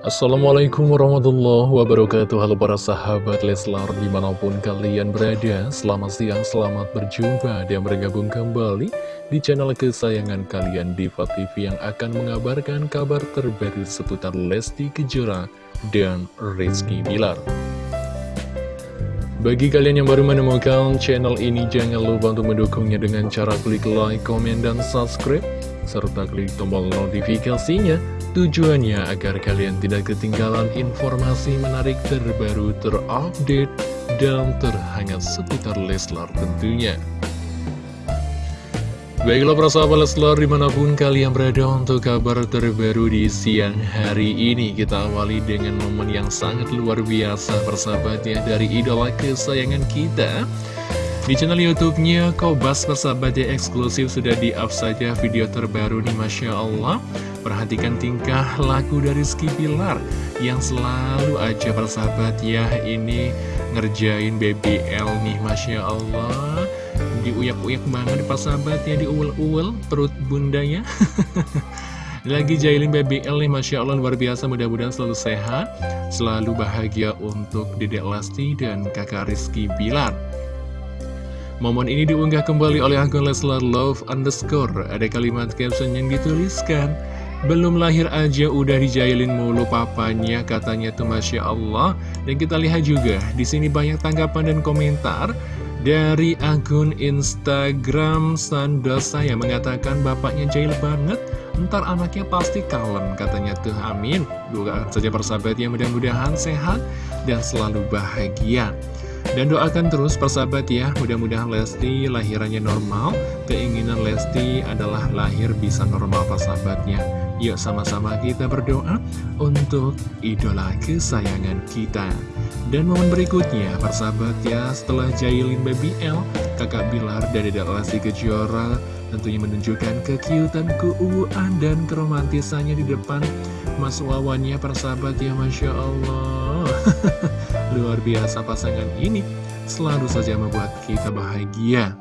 Assalamualaikum warahmatullahi wabarakatuh. Halo para sahabat Leslar di mana pun kalian berada Selamat siang, selamat berjumpa. Dan bergabung kembali di channel kesayangan kalian Diva TV yang akan mengabarkan kabar terbaru seputar Lesti Kejora dan Rizky Bilar. Bagi kalian yang baru menemukan channel ini, jangan lupa untuk mendukungnya dengan cara klik like, komen, dan subscribe, serta klik tombol notifikasinya Tujuannya agar kalian tidak ketinggalan informasi menarik terbaru, terupdate, dan terhangat seputar Leslar tentunya. Baiklah para sahabat Leslar di mana pun kalian berada untuk kabar terbaru di siang hari ini Kita awali dengan momen yang sangat luar biasa persahabatnya dari idola kesayangan kita di channel YouTube-nya Kobas persahabat ya eksklusif sudah di-up saja video terbaru nih Masya Allah. Perhatikan tingkah laku dari Rizky Pilar Yang selalu aja persahabat ya Ini ngerjain BBL nih Masya Allah. Diuyak-uyak banget persahabat ya Diuwel-uwel perut bundanya Lagi jailin BBL nih Masya Allah luar biasa mudah-mudahan selalu sehat Selalu bahagia untuk Dedek Lesti dan kakak Rizky Bilar Momen ini diunggah kembali oleh akun Leslar Love underscore. Ada kalimat caption yang dituliskan belum lahir aja udah dijailin mulu papanya katanya tuh Masya Allah. Dan kita lihat juga di sini banyak tanggapan dan komentar Dari akun Instagram Sandosa yang mengatakan bapaknya jail banget Ntar anaknya pasti kalem katanya tuh amin. Doakan saja persahabatnya mudah-mudahan sehat dan selalu bahagia dan doakan terus persahabat ya, mudah-mudahan Lesti lahirannya normal. Keinginan Lesti adalah lahir bisa normal persahabatnya. Yuk sama-sama kita berdoa untuk idola kesayangan kita. Dan momen berikutnya, persahabat ya, setelah Jailin Baby L, kakak Bilar dari Lesti Kejora tentunya menunjukkan kekiutan, keuuan, dan keromantisannya di depan Mas Wawannya persahabat ya, Masya Allah. Luar biasa pasangan ini. Selalu saja membuat kita bahagia.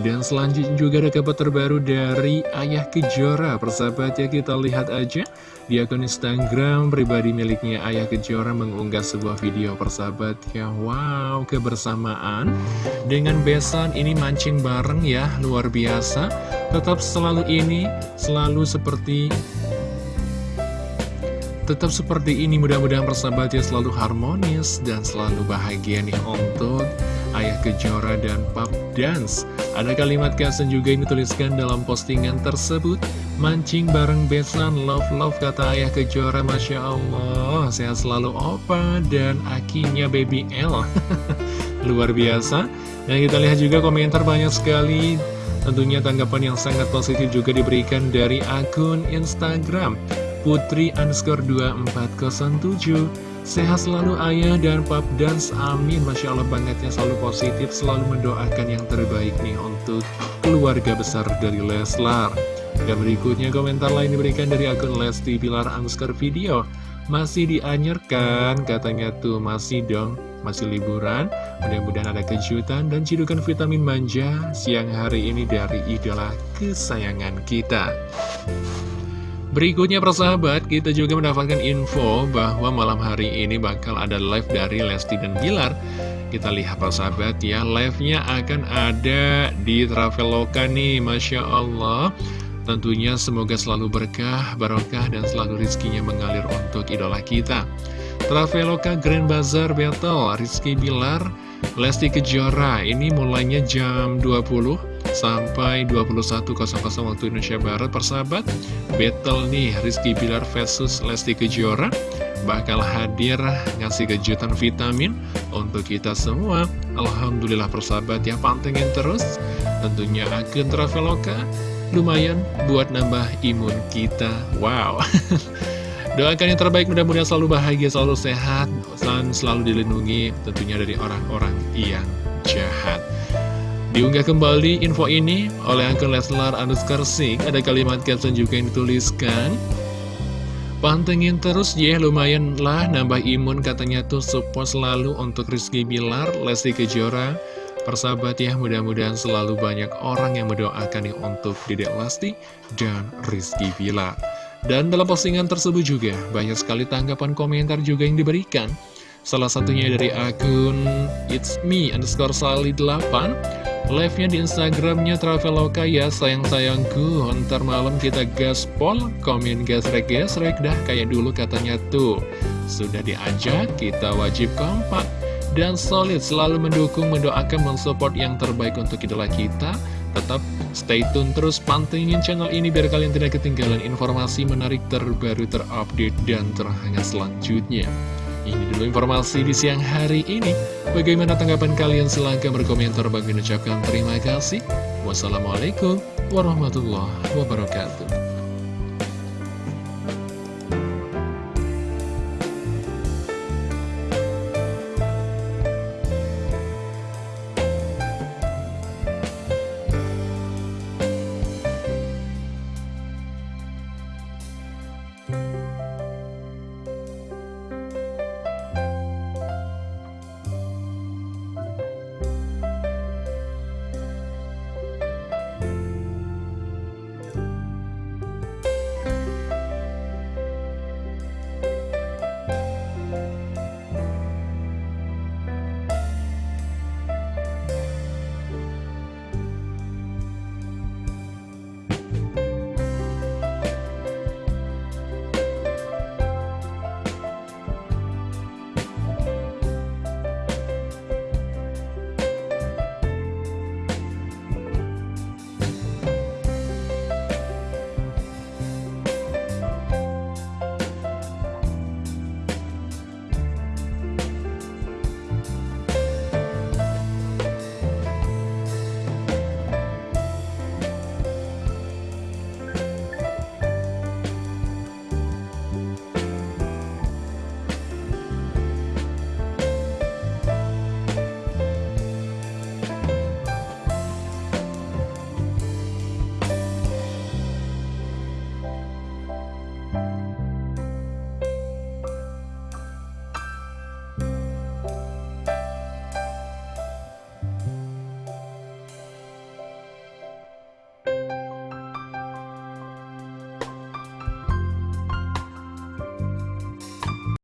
Dan selanjutnya juga ada kabar terbaru dari Ayah Kejora. Persahabat ya kita lihat aja Di akun Instagram pribadi miliknya Ayah Kejora mengunggah sebuah video. Persahabat ya Wow kebersamaan. Dengan besan ini mancing bareng ya Luar biasa. Tetap selalu ini Selalu seperti Tetap seperti ini mudah-mudahan persahabatnya selalu harmonis dan selalu bahagia nih untuk Ayah Kejora dan Pap Dance. Ada kalimat caption juga yang dituliskan dalam postingan tersebut. Mancing bareng besan, love-love kata Ayah Kejora, Masya Allah. Sehat selalu Opa dan akinya Baby L. Luar biasa. Dan kita lihat juga komentar banyak sekali. Tentunya tanggapan yang sangat positif juga diberikan dari akun Instagram Putri underscore 2407 Sehat selalu ayah dan pap dance amin. Masya Allah bangetnya selalu positif Selalu mendoakan yang terbaik nih untuk keluarga besar dari Leslar. Dan berikutnya komentar lain diberikan dari akun Lesti Pilar underscore video. Masih dianyarkan katanya tuh masih dong masih liburan, mudah-mudahan ada kejutan dan cidukan vitamin manja siang hari ini dari idola kesayangan kita. Berikutnya persahabat, kita juga mendapatkan info bahwa malam hari ini bakal ada live dari Lesti dan Bilar. Kita lihat persahabat ya, live-nya akan ada di Traveloka nih, Masya Allah. Tentunya semoga selalu berkah, barokah, dan selalu rizkinya mengalir untuk idola kita. Traveloka Grand Bazaar Battle, Rizky Bilar, Lesti Kejora, ini mulainya jam 20 sampai 21.00 waktu Indonesia Barat persahabat. Battle nih Rizky Bilar versus Lesti Kejora. Bakal hadir ngasih kejutan vitamin untuk kita semua. Alhamdulillah persahabat ya pantengin terus. Tentunya akun Traveloka lumayan buat nambah imun kita. Wow. Doakan yang terbaik mudah-mudahan selalu bahagia, selalu sehat, dan selalu dilindungi tentunya dari orang-orang yang jahat. Diunggah kembali info ini oleh akun Leslar underscore Sing Ada kalimat caption juga yang dituliskan. Pantengin terus ya lumayan lah nambah imun katanya tuh support selalu untuk Rizky Bilar, Lesti Kejora. Persahabat ya mudah-mudahan selalu banyak orang yang mendoakan nih untuk Dedek Lesti dan Rizky Bilar. Dan dalam postingan tersebut juga banyak sekali tanggapan komentar juga yang diberikan. Salah satunya dari akun It's Me underscore Sally 8 Live-nya di Instagramnya Traveloka ya sayang-sayangku Ntar malam kita gaspol Komen gasrek-gasrek dah. Kayak dulu katanya tuh. Sudah diajak kita wajib kompak. Dan solid selalu mendukung, mendoakan, mensupport yang terbaik untuk idola kita. Tetap stay tune terus pantengin channel ini biar kalian tidak ketinggalan informasi menarik terbaru terupdate dan terhangat selanjutnya. Ini dulu informasi di siang hari ini. Bagaimana tanggapan kalian? Silahkan berkomentar. Bagi ucapkan terima kasih. Wassalamualaikum warahmatullahi wabarakatuh.